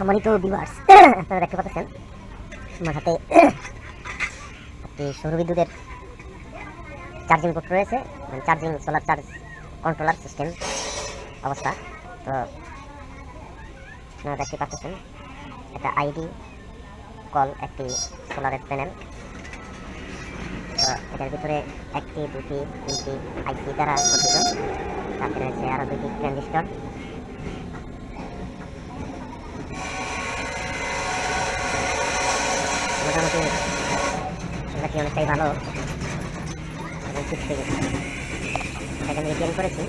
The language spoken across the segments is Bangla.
সম্মানিত ভিউয়ার্স আপনারা দেখতে পাচ্ছেন, আমার হাতে একটি সৌর বিদ্যুতের চার্জিং পোর্ট রয়েছে মানে charging solar charge controller system অবস্থা। তো, আপনারা দেখতে পাচ্ছেন এটা আইডি কল একটি সোলারের প্যানেল তো, এটার ভিতরে একটি, দুটি, তিনটি আইসি দ্বারা গঠিত। তাতে রয়েছে আরও দুটি ট্রানজিস্টর অনেকটাই ভালো। এবং ঠিক থেকে এটাকে আমি রিপেয়ারিং করেছি।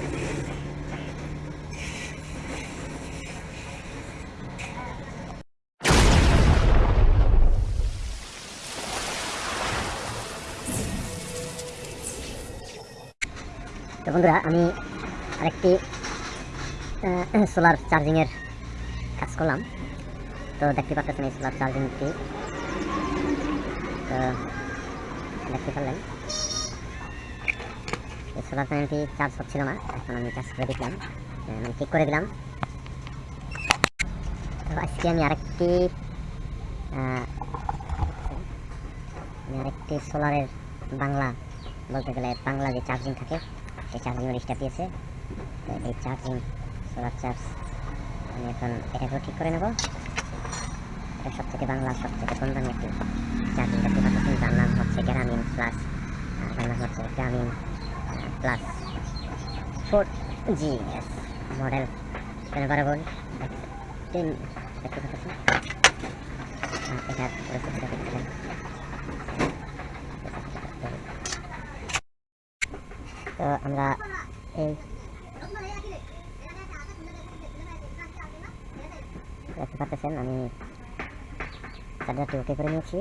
তো বন্ধুরা, আমি আরেকটি সোলার চার্জিংয়ের কাজ করলাম। তো দেখতে পাচ্ছেন এই সোলার চার্জিংটি তো দেখতে পারলেন। সোলার প্যানেলটি চার্জ হচ্ছিল না, এখন আমি চার্জ করে দিলাম। মানে ঠিক করে দিলাম। তো আজকে আমি আরেকটি আমি আরেকটি সোলারের বাংলা বলতে গেলে বাংলা যে চার্জিং থাকে, সেই চার্জিংয়ের স্টার দিয়েছে। তো এই চার্জিং সোলার চার্জ আমি এখন এটাকেও ঠিক করে নেব। এটা সব থেকে বাংলা সব থেকে কম দামি একটি charging plus four G S model বারবার তিন দেখতে পাচ্ছেন এটা পরিস্থিতিটা দেখছিলেন তো আমরা এই দেখতে পাচ্ছেন আমি চার্জারটি ওকে করে নিয়েছি